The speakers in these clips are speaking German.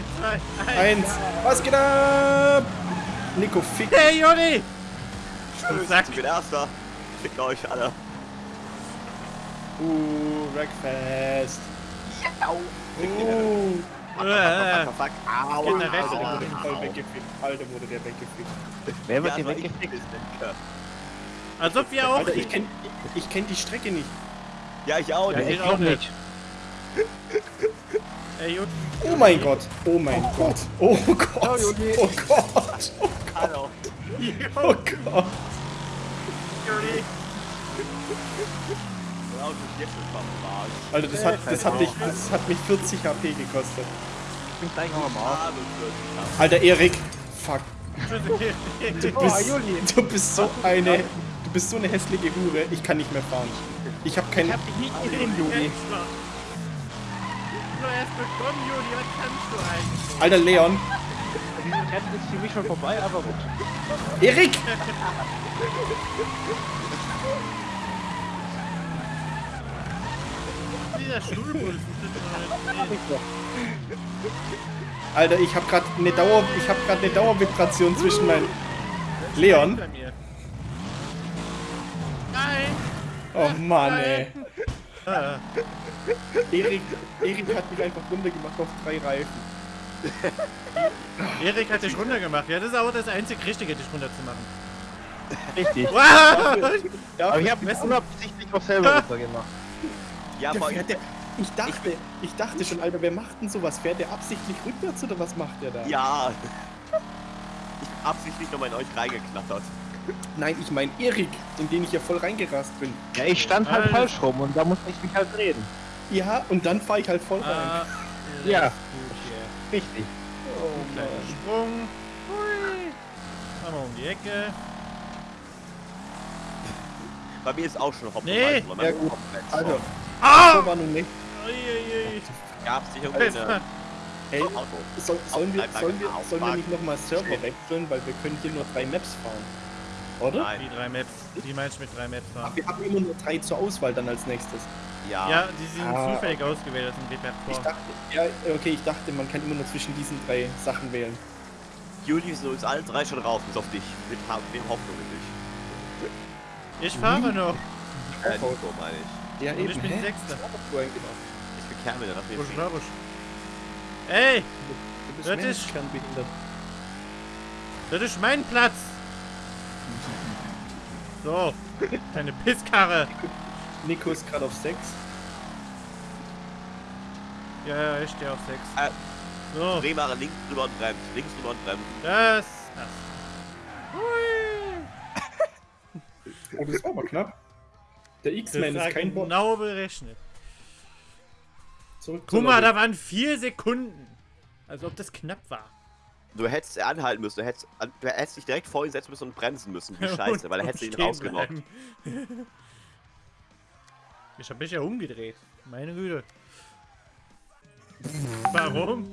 Eins, zwei, Eins. Was geht ab? Nico, fick. Hey, Joni! Schön, ich bin Erster. Fickt euch alle. Uh, Wreckfest. Uh. Äh, Fuck, fuck, au, Geht au, oder? au, Voll au. weggefickt. Alter, wurde der weggefickt. Wer wird Ja, hier ich weggefickt? als ob wir auch. Alter, ich kenn, ich, kenn die Strecke nicht. Ja, ich auch Ja, nicht. ich auch nicht. Oh mein Gott. Oh mein Gott. Oh Gott. Oh Gott. Oh Gott. Schon verarschen. Alter, das hat, das hat, mich, das hat mich 40 HP gekostet. Ich bin gleich noch am Arsch. Ah, du wirst- Alter, Erik. Fuck. Du Oh, bist, du bist so eine, du bist so eine hässliche Hure. Ich kann nicht mehr fahren. Ich habe keine. Ich hab dich nicht gesehen, Juli. Nur erst bekommen, Joni, was kannst du eigentlich? Alter Leon. Dieses Rennen ist für mich schon vorbei, aber gut. Erik! Dieser. Alter, ich habe gerade eine Dauer, ich habe gerade eine Dauervibration zwischen meinen. Leon. Nein! Oh Mann, ey. Erik, Erik hat mich einfach runtergemacht auf drei Reifen. Erik hat dich runtergemacht. Ja, das ist aber das einzig Richtige, dich runterzumachen. Richtig. Wow! Ja, Aber ich hab mich unabsichtlich auch selber runtergemacht. Ja, aber der, ich dachte, ich dachte schon, Alter, wer macht denn sowas? Fährt der absichtlich rückwärts oder was macht der da? Ja. Ich bin absichtlich nochmal in euch reingeknattert. Nein, ich meine Erik, in den ich ja voll reingerast bin. Ja, ich stand halt Alter. falsch rum und da musste ich mich halt drehen. Ja, und dann fahre ich halt voll rein. Ah, Ja. Gut, hier. Richtig. oh Kleiner Sprung. Hui. Einmal um die Ecke. Bei mir ist auch schon Hopfen. Nee. Ja, gut. Alter, Ah! so war nun nicht. Uiuiui. Gab es irgendwie eine Hey, Auto? soll, sollen, wir, sollen, wir, sollen wir nicht nochmal Server wechseln, weil wir können hier nur drei Maps fahren. Oder? Nein. Die drei Maps. Die meinst du mit drei Maps Ach, fahren? wir haben immer nur drei zur Auswahl dann als nächstes. Ja. Ja, die sind Ah. zufällig ausgewählt aus dem Ich Repertoire. dachte, ja, okay, ich dachte, man kann immer nur zwischen diesen drei Sachen wählen. Juli ist uns alle drei schon raus, bis auf dich. Mit, Ha- mit Hoffnung in dich. Ich fahre noch. Äh, Nico, meine ich. Ja, Und ich bin Sechster. Eigentlich noch. Ich bin Kermel, dann auf Busch. Ey, Du bist Das ist- kernbehindert. das ist mein Platz. So, deine Pisskarre. Nico ist gerade auf 6. Ja, ja, ich stehe auf sechs. Äh. So, Dreh mal links drüber und bremst. Links drüber und bremst. das, das. Hui. Oh, das war aber knapp. Der X-Man Das ist kein Bot. genau berechnet. Zurück Guck mal, da waren vier Sekunden. Als ob das knapp war. Du hättest anhalten müssen. Du hättest, du hättest dich direkt vor ihn setzen müssen und bremsen müssen. Wie scheiße, weil er hätte ihn rausgenommen. Ich hab mich ja umgedreht. Meine Güte. Warum?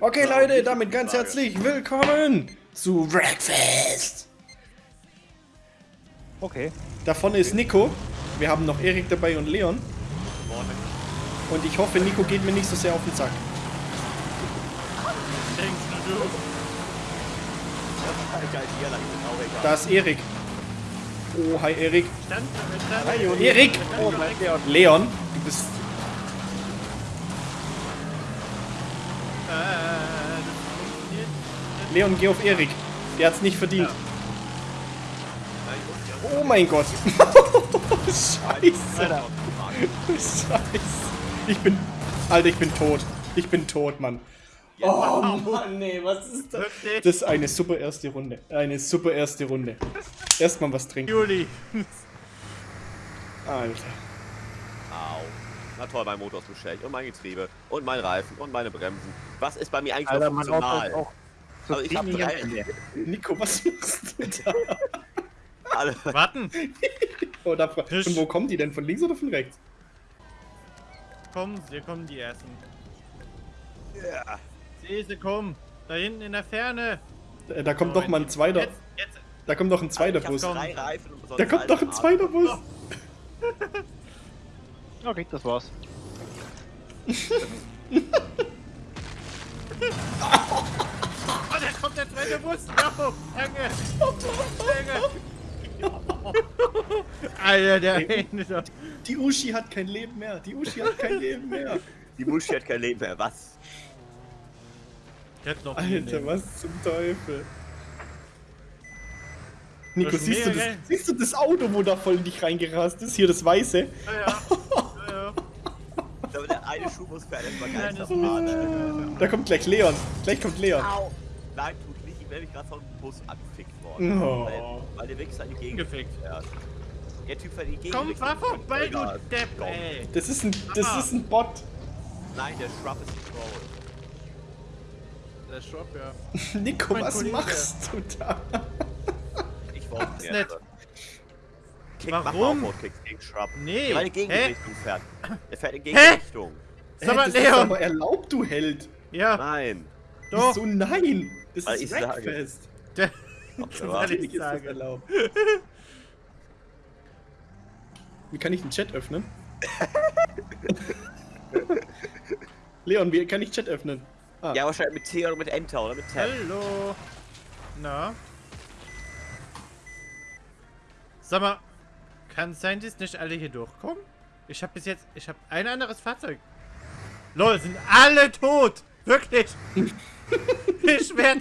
Okay, Leute, damit ganz herzlich willkommen zu Breakfast. Okay. Da vorne ist Nico. Wir haben noch Erik dabei und Leon. Und ich hoffe, Nico geht mir nicht so sehr auf den Sack. Denkst du, du? Geil, hier lang ist auch egal. Da ist Erik. Oh, hi Erik. Hi. Erik! Oh, Leon. Leon, du bist. Leon, geh auf Erik. Der hat's nicht verdient. Oh mein Gott. Scheiße. Scheiße. Ich bin. Alter, ich bin tot. Ich bin tot, Mann. Oh Mann, nee, was ist das? Wirklich? Das ist eine super erste Runde. Eine super erste Runde. Erstmal was trinken. Juli. Alter. Au. Na toll, mein Motor ist beschädigt und mein Getriebe und mein Reifen und meine Bremsen. Was ist bei mir eigentlich Alter, noch mein Auto funktional? ist auch so Also ich hab drei-. Nico, was machst du da? Alle. Warten. Oh, da, Tisch. von wo kommen die denn? Von links oder von rechts? Komm, hier kommen die ersten. Ja. Sieh sie kommen. Da hinten in der Ferne. Da, da kommt doch mal ein zweiter. Jetzt, jetzt. Da kommt doch ein zweiter Bus. drei Reifen und sonst Da kommt doch ein zweiter Bus. Okay, das war's. Oh, da kommt der zweite Bus. No, danke. Danke. Alter, der Händler. Die Uschi hat kein Leben mehr. Die Uschi hat kein Leben mehr. Die Muschi hat kein Leben mehr. Was? Noch Alter, was zum Teufel? Nico, siehst du, das, geil. siehst du das Auto, wo da voll in dich reingerast ist? Hier das Weiße. Ja, ja. ja, ja. Aber der eine Schuh muss für einen Geisterfahrt. ist Da kommt gleich Leon. Gleich kommt Leon. Au! Nein, tut nicht. Ich werde mich gerade vom Bus angefickt worden. Oh. Weil, weil der wirklich seine Gegend Gefickt. fährt. Der Typ fährt die Gegend. Komm, fahr vorbei, du. Depp, ey. Das ist ein, das ist ein Bot. Nein, der Shrub ist ein Troll. Der Shop, ja. Nico, Mein was Kollege. machst du da? Ich wollte ist nett. Kick, Warum? Mach Kick gegen Shrub. Nee, Der in die hä? Gegenrichtung fährt. Der fährt in Hä? Gegenrichtung. Sag mal, das ist Leon. aber erlaubt, du Held. Ja, Nein. doch. Wieso nein? Das Weil ist. Wreckfest. Weil ich ist das erlaubt. Wie kann ich den Chat öffnen? Leon, wie kann ich Chat öffnen? Ah, Ja, wahrscheinlich mit T oder mit Enter oder mit Tab. Hallo. Na? Sag mal, kann sein, dass nicht alle hier durchkommen? Ich habe bis jetzt, ich habe ein anderes Fahrzeug. Lol, sind alle tot. Wirklich. ich werd,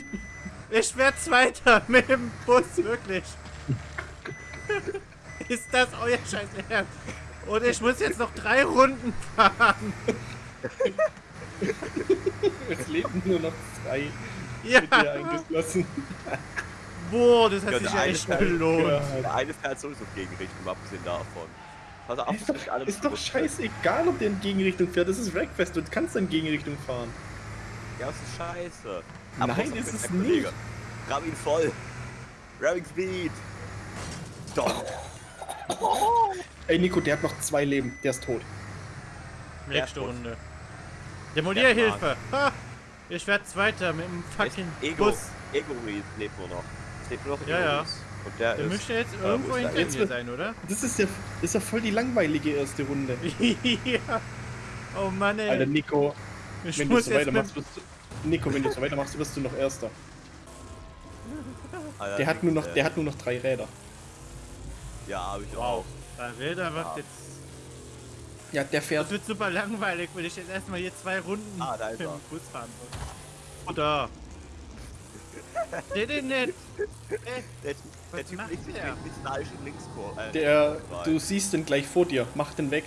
ich werd Zweiter mit dem Bus, wirklich. Ist das euer Scheiß Ernst? Und ich muss jetzt noch drei Runden fahren. es leben nur noch zwei Ja. mit dir eingeschlossen. Boah, das hat Ja, sich ja eine echt gelohnt. Der eine fährt sowieso in Gegenrichtung, abgesehen davon. Pass auf, Ist nicht alle doch, ist doch scheißegal, ob der in Gegenrichtung fährt. Das ist Wreckfest. Du kannst in Gegenrichtung fahren. Ja, das ist scheiße. Nein, Bus ist es nicht. Ramm ihn voll. Ramming Speed. Doch. Ey, Nico, der hat noch zwei Leben. Der ist tot. Nächste Ja, Runde. Demolierhilfe. Ha! Ich werde Zweiter mit dem fucking Ego. Bus. Ego lebt nur noch. Es lebt nur noch Ja, ja. Und der, Der ist. müsste jetzt wo irgendwo hinter mir wird- sein, oder? Das ist ja, das ist ja voll die langweilige erste Runde. ja. Oh Mann, ey. Alter, Nico, ich wenn du muss so jetzt weitermachst, wirst du, Nico, wenn du so weitermachst, wirst du noch Erster. Alter, Der hat nur noch, äh, der hat nur noch drei Räder. Ja, hab ich Wow. auch. Da Räder wird Ja. jetzt... Ja, der Das fährt. wird super langweilig, wenn ich jetzt erstmal hier zwei Runden Ah, da ist mit dem er. Bus fahren muss. Oder... Der den nicht. Der, der Typ liegt sich der? mit neidisch in Linkskurve. Äh, Der, du siehst den gleich vor dir. Mach den weg.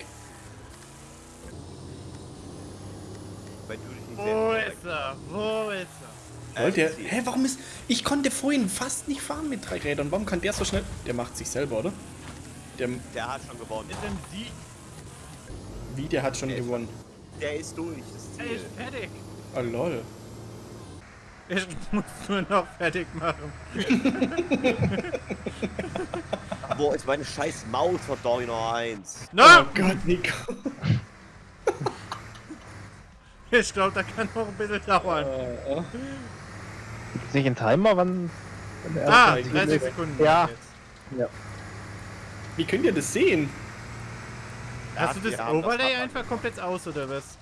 Wenn du dich nicht Wo ist er? Wo ist er? Der, ich sehe. hä, warum ist. Ich konnte vorhin fast nicht fahren mit drei Rädern. Warum kann der so schnell. Der macht sich selber, oder? Der, Der hat schon gewonnen. Ist denn sie? Wie, der hat schon Der ist gewonnen. Der ist durch. Das ist Er Ziel. ist fertig. Oh lol. Ich muss nur noch fertig machen. Wo ist meine scheiß Maus, verdammt noch eins? No! Oh Gott, Nico. Ich glaube, da kann noch ein bisschen dauern. Äh. Gibt's nicht einen Timer, wann. wann Ah, erste- 30 Sekunden. Ja. jetzt. Wie könnt ihr das sehen? Hast du das Overlay das einfach komplett aus, oder was?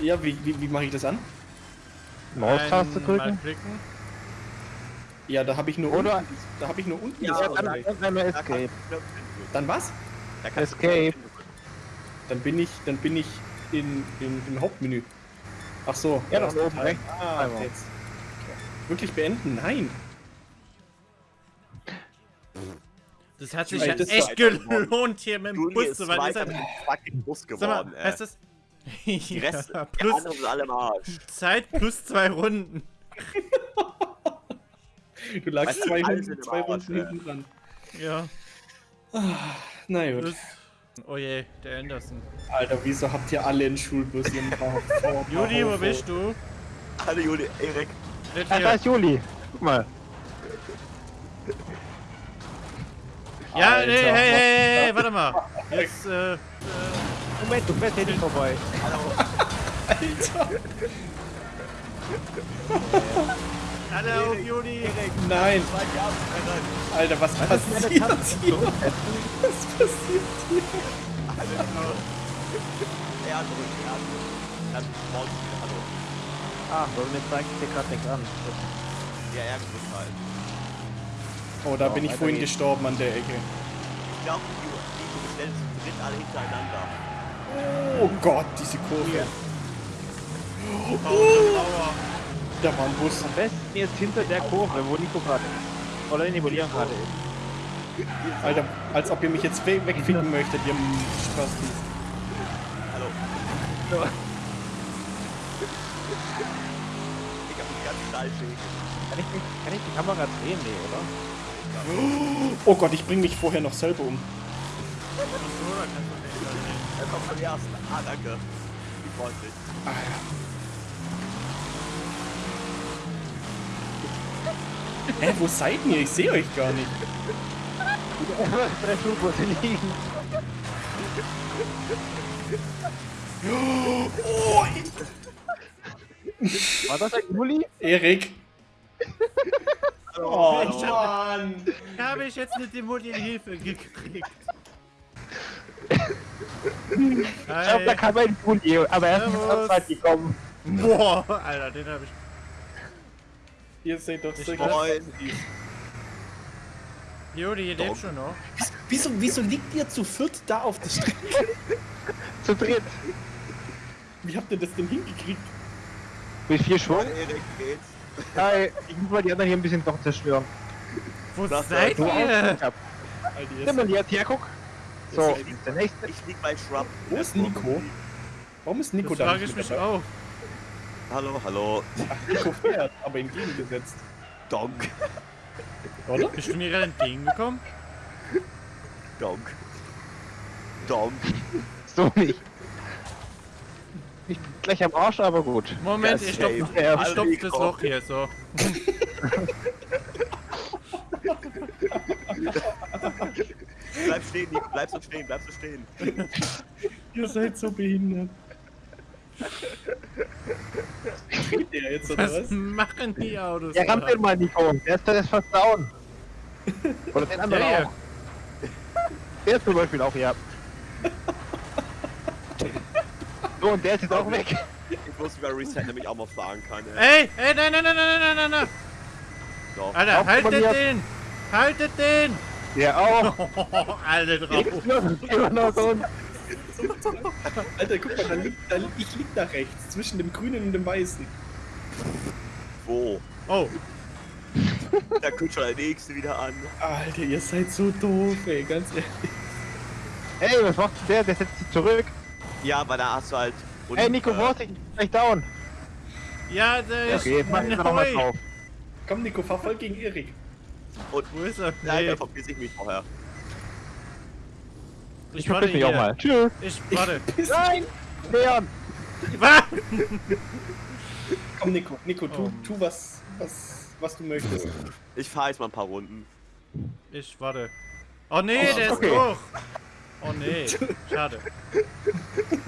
Ja, wie, wie, wie mache ich das an? Maustaste drücken? klicken. Ja, da habe ich nur Oder- unten. Da habe ich nur unten. Ja, das dann- Escape. Dann was? Da kannst du Escape. Dann bin ich, dann bin ich in, in, im Hauptmenü. Ach so. Ja, da doch, ist der oben rechts. Ah, jetzt. Wirklich beenden? Nein. Das hat sich ja ist echt gelohnt, hier mit dem Bus zu fahren. Ist er- mit dem fucking Bus mal, geworden, ey. heißt das... Die Rest, ja, die plus anderen sind alle im Arsch. Zeit plus zwei Runden. Du lagst Weißt zwei, Runden, zwei Arsch, Runden hinten dran. Ja, Na gut. das... Oh je, der Anderson. Alter, wieso habt ihr alle einen Schulbus hier im Bauch? Juli, wo bist du? Alle Juli, Erik. Ah, da ist Juli. Guck mal. Ja, Alter, nee, hey, hey, hey, warte mal. Jetzt, äh, Moment, du fährst hier nicht vorbei. Alter, alle auf Juli. nein. Alter, was passiert hier? Was passiert hier? Er drückt, er drückt. Dann baut sie wieder Hallo. Ah, weil mir zeigt hier gerade nichts an. Ja, ärgert mich halt. Oh, da So, bin ich vorhin geht's. gestorben an der Ecke. Ich glaube, die, zu dritt alle hintereinander. Oh Gott, diese Kurve. Aua. Da war ein Bus. Am besten jetzt hinter der Kurve, wo Nico gerade ist. Oder nee, wo Leon gerade ist. Alter, als ob ihr mich jetzt we wegficken möchtet, ihr Spastis. Hallo. So. Ich hab mich ganz steil. Kann ich, kann ich die Kamera drehen? Nee, oder? Oh Gott, ich bring mich vorher noch selber um. Er kommt ersten. Ah, danke. Hä, wo seid ihr? Ich sehe euch gar nicht. Drei Flugbusse liegen. Oh, War das ein Juli? Erik. Oh, Ich hab- Mann. Habe ich jetzt eine Demolier-Hilfe gekriegt? Ich glaube, da kam ein Juli, aber er ist nicht Zeit gekommen. Boah, Alter, den habe ich. Ihr seht doch Moin. Jodi, ihr lebt schon noch. Wieso, wieso liegt ihr zu viert da auf der Strecke? Zu dritt. Wie habt ihr das denn hingekriegt? Mit vier Schwung. Erik, geht's? Hi, ich muss mal die anderen hier ein bisschen doch zerstören. Wo Das seid ihr? Nimm mal jetzt her, guck. So, Ich lieg- der nächste. Ich lieg bei Shrub. Wo ist Nico? Warum ist Nico Das da frage ich mich dabei? auch. Hallo, hallo. Ach, Nico fährt, aber entgegengesetzt. Donk. Oder? Bist du mir gerade entgegengekommen? Donk. Donk. So nicht. Ich bin gleich am Arsch, aber gut. Moment, Ja, ich Ja, ich stopf das. Loch hier so. Bleib stehen, Nico. Bleib so stehen, bleib so stehen. Ihr seid so behindert. Dreht der jetzt oder Was was? machen die Autos? Ja, ramm Alter? den mal, Nico. Der ist, der ist fast down. Oder den anderen Der hier. auch. Der zum Beispiel auch, ja. So, und der ist jetzt auch weg. Ich muss über Reset nämlich auch mal fahren kann. Ey, ey, nein, nein, nein, nein, nein, nein, nein. Doch. Alter, Auf, haltet den! Haltet den! Ja, auch! Alter, drauf! Immer noch! Alter, guck mal, da liegt, da liegt, ich lieg da rechts, zwischen dem grünen und dem weißen. Wo? Oh. Da kommt schon der nächste wieder an. Alter, ihr seid so doof, ey, ganz ehrlich. Ey, was macht der? Der setzt sich zurück. Ja, weil da hast du halt. und, Hey, Nico, äh, Vorsicht, gleich down. ja, der ist... Okay, jetzt mach ich noch mal Neu. drauf. Komm, Nico, fahr voll gegen Erik. Wo ist er? Nein, da verpiss ich mich vorher. ich Ich warte verpiss mich auch hier. mal. Tschüss. Ich warte. Nein! Leon! Was? Komm, Nico, Nico, tu, Oh. tu was, was, was du möchtest. Ich fahre jetzt mal ein paar Runden. Ich warte. Oh nee, Oh, der ist okay. durch. Oh nee, schade.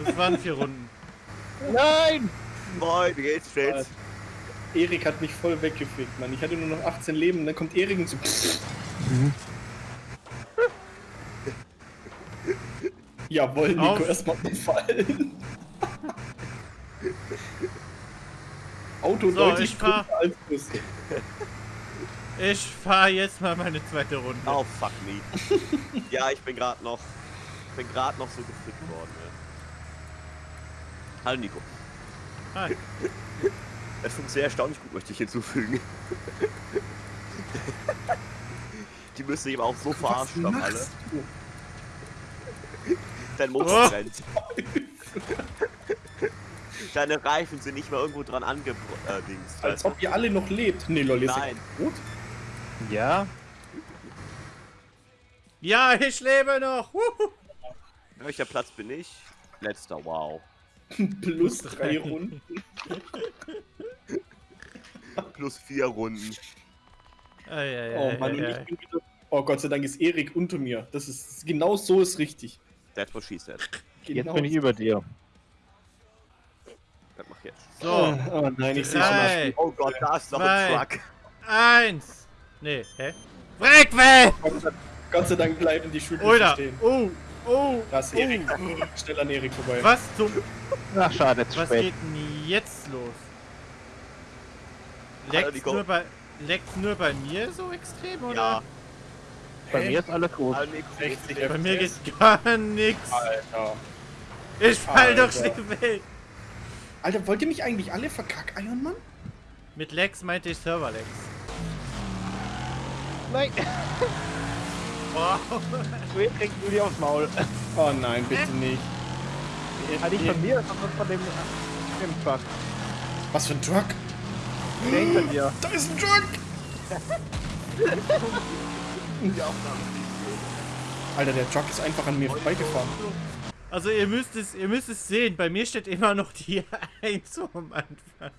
Das waren vier Runden. Nein! Moin, wie geht's, Stets? Erik hat mich voll weggefickt, Mann. Ich hatte nur noch 18 Leben und dann kommt Erik und so. Jawohl, Nico, Auf. erstmal umfallen. Auto So, deutlich ich fahr. als Bus. Ich fahre jetzt mal meine zweite Runde. Oh, fuck me. ja, ich bin gerade noch. Bin gerade noch so gefickt worden. Ne? Hallo, Nico. Hi. Das funktioniert erstaunlich gut, möchte ich hinzufügen. Die müssen sich aber auch so verarscht haben, alle. Dein Motor Oh. brennt. Deine Reifen sind nicht mehr irgendwo dran angedingst. Äh, Als ob ihr alle noch lebt. Nee, lol, seid Nein. tot. Ja? Ja, ich lebe noch. Wuhu. Welcher Platz bin ich? Letzter, wow. Plus drei Runden. Plus vier Runden. Ei, ei, Oh ei, Mann, und ei, ich ei. bin wieder. Oh Gott sei Dank ist Erik unter mir. Das ist genau so ist richtig. That's what she said. Genau Jetzt bin ich über dir. Das mach jetzt. So, Oh nein, ich sehe schon. drei, Oh Gott, da ist noch Zwei. ein Truck. eins. Nee, hä? Weg, weg! Gott sei, Dank bleiben die Schulbusse Oder? stehen. Oh, oh, Da ist Erik. Schnell an Erik vorbei. Was zum... Ach, schade, zu Was spät. geht denn jetzt los? Leckt's Nico. nur, bei, leckt's nur bei mir so extrem, oder? Ja, Bei Hä? mir ist alles gut. Nico, 60 Bei mir geht gar nichts. Alter. Ich fall doch Alter. schnell weg. Alter, wollt ihr mich eigentlich alle verkackeiern, Mann? Mit Lex meinte ich Server-Lex. Nein, Wow. du kriegst du die aufs Maul. Oh nein, bitte nicht. Ja, nicht von mir, sondern von dem, dem Truck. Was für ein Truck? Der hinter dir. Da ist ein Truck! Alter, der Truck ist einfach an mir vorbeigefahren. Also ihr müsst es, ihr müsst es sehen, bei mir steht immer noch die 1 am Anfang.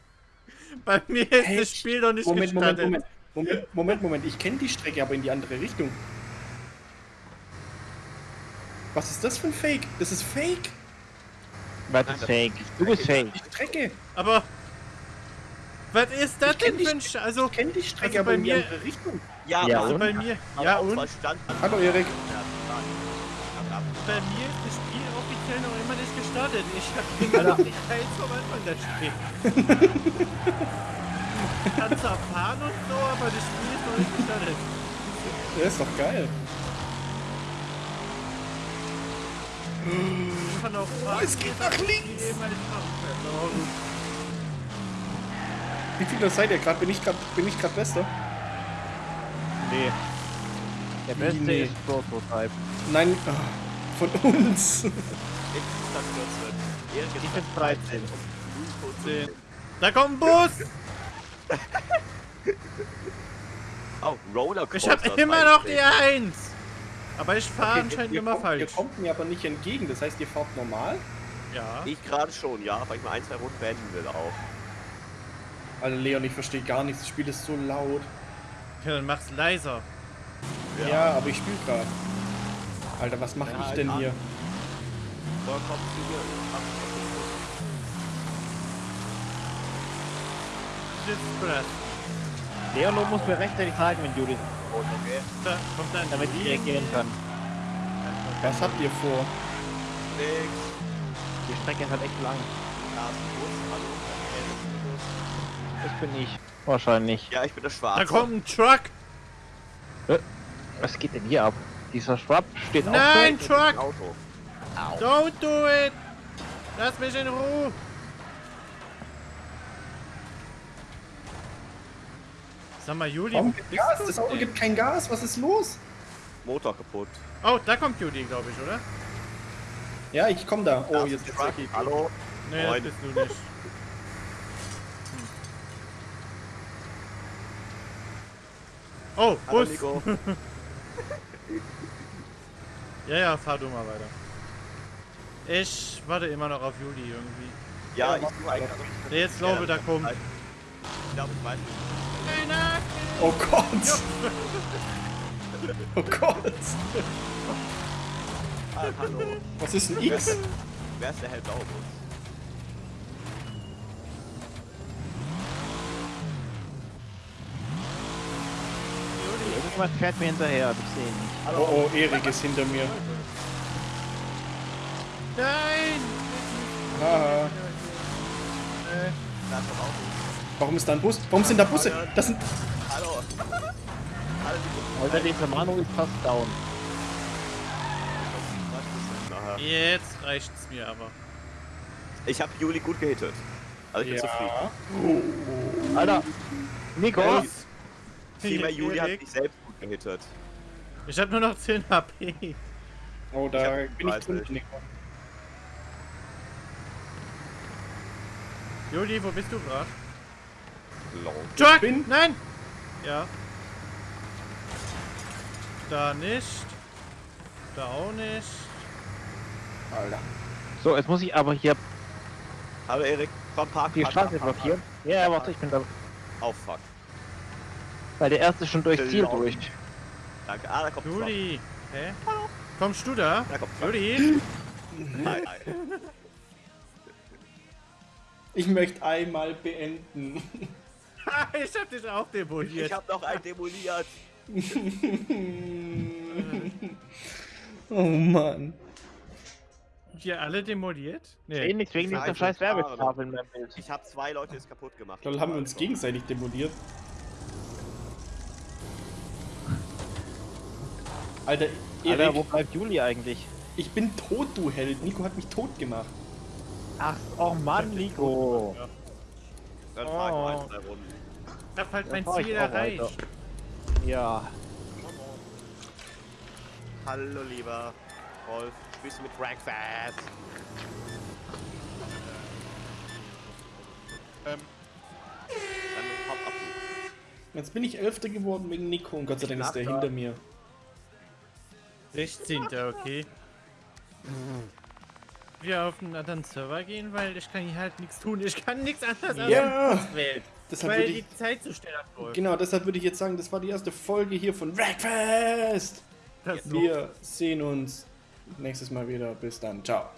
Bei mir ist das Echt? Spiel noch nicht Moment, Moment, gestartet. Moment. Moment, Moment, Moment. Ich kenne die Strecke aber in die andere Richtung. Was ist das für ein Fake? Das ist Fake. Was ist fake? Du bist fake. Die Strecke. Aber was ist das Ich kenn denn für ein Sch Also, Ich kenne die Strecke Also aber bei in die mir- Richtung. Ja, Ja, aber- also und? bei mir, aber ja und? Hallo Erik. Bei mir ist das Spiel offiziell noch immer nicht gestartet. Ich habe immer noch die 1 am Anfang da stehen. Kannst zwar fahren und so, aber das Spiel ist noch nicht gestartet. Der ist doch geil. Ich kann auch fahren. es geht nach links. Wie. Wie viele seid ihr gerade? Bin ich gerade bin ich gerade Bester? Nee. Der beste Nee. ist Prototype. Nein, ah, von uns. Ich ist das 14. Erik ist Ich bin das 13. und Nico 10. Da kommt ein Bus! Oh, Rollercoaster. Ich habe immer noch die 1! Aber ich fahre anscheinend ihr immer kommt, falsch. Ihr kommt mir aber nicht entgegen. Das heißt, ihr fahrt normal? Ja. Ich gerade schon, ja, weil ich mal ein, zwei Runden beenden will auch. Alter, Leon, ich verstehe gar nichts. Das Spiel ist so laut. ja. Dann mach's leiser. Ja, aber ich spiele gerade. Alter, was mache Ja, ich denn ja. hier? So, komm zu mir. Schiffsbrett. Leon, du musst mir rechtzeitig sagen, wenn Judith Okay. Da kommt dann damit ich reagieren kann. Was habt ihr vor? Nix. Die Strecke ist halt echt lang. Carsten Bus, hallo. Äh, Das bin ich. Wahrscheinlich. Ja, ich bin der Schwarze. Da kommt ein Truck! Was geht denn hier ab? Dieser Schwab steht Nein, auch Truck! Auto. Don't do it! Lass mich in Ruhe! Sag mal, Juli, Warum gibt Gas? du? Das Auto gibt kein Gas. Was ist los? Motor kaputt. Oh, da kommt Juli, glaube ich, oder? Ja, ich komm da. Oh, jetzt Truck, okay. Hallo. Nee, das Moin. bist du nicht. Hm. Oh, Hallo, Bus! Nico. Ja, ja, fahr du mal weiter. Ich warte immer noch auf Juli irgendwie. Ja, Ja, ich tue eigentlich. Der jetzt glaube, da kommt. Ich glaube, ich weiß nicht. Oh Gott. Oh Gott. Ah, hallo. Was ist ein X? Wer ist der hellblaue Bus? Irgendwas fährt mir hinterher, das sehe ich nicht. Oh, oh, Erik ist hinter mir. Nein! Haha. Da ist das Auto. Warum ist da ein Bus? Warum sind da Busse? Das sind. Alter, dieser Manu ist fast down. Jetzt reicht's mir aber. Ich habe Juli gut gehittet. Also ich bin zufrieden. Ja. Alter! Nico! Vielmehr Juli hat mich selbst gut gehittet. Ich hab nur noch 10 HP. Oh, da Ich hab bin ich 30. drunter, Nico. Juli, wo bist du gerade? Bin- Nein! Ja. Da nicht. Da auch nicht. Alter. So, jetzt muss ich aber hier Hallo Erik, komm park. die Straße blockieren. Ja, warte, ich bin da. park. Oh fuck. Weil der erste schon durchs Ziel durch. Danke. Ah, da kommt. Juli! Hä? Kommst du da? Da kommt. Juli? Hi, hi. Ich möchte einmal beenden. ich hab dich auch demoliert. Ich hab noch einen demoliert. oh Mann. hier alle demoliert? Eh nichts wegen dieser scheiß Fahrer. Werbetafel in meinem Bild. Ich habe zwei Leute jetzt kaputt gemacht. Lol, haben wir uns gegenseitig demoliert. Alter, Erik, Alter, wo bleibt Juli eigentlich? ich bin tot, du Held. Nico hat mich tot gemacht. Ach, oh Mann, Nico. Dann fahr ich mal Oh. ein, zwei Runden. Ich hab halt mein Ziel erreicht. Ja. Hallo, lieber Rolf. Spielst du mit Breakfast? Ähm, Dann hop ab. Jetzt bin ich Elfter geworden wegen Nico und Gott sei Dank ist der hinter mir. 16. okay. Wir auf einen anderen Server gehen, weil ich kann hier halt nichts tun. Ich kann nichts anderes als Ja, wählen. deshalb Weil ich, die Zeit zu schnell abläuft. genau, deshalb würde ich jetzt sagen, das war die erste Folge hier von so. Wir sehen uns nächstes Mal wieder. Bis dann. Ciao.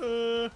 Äh,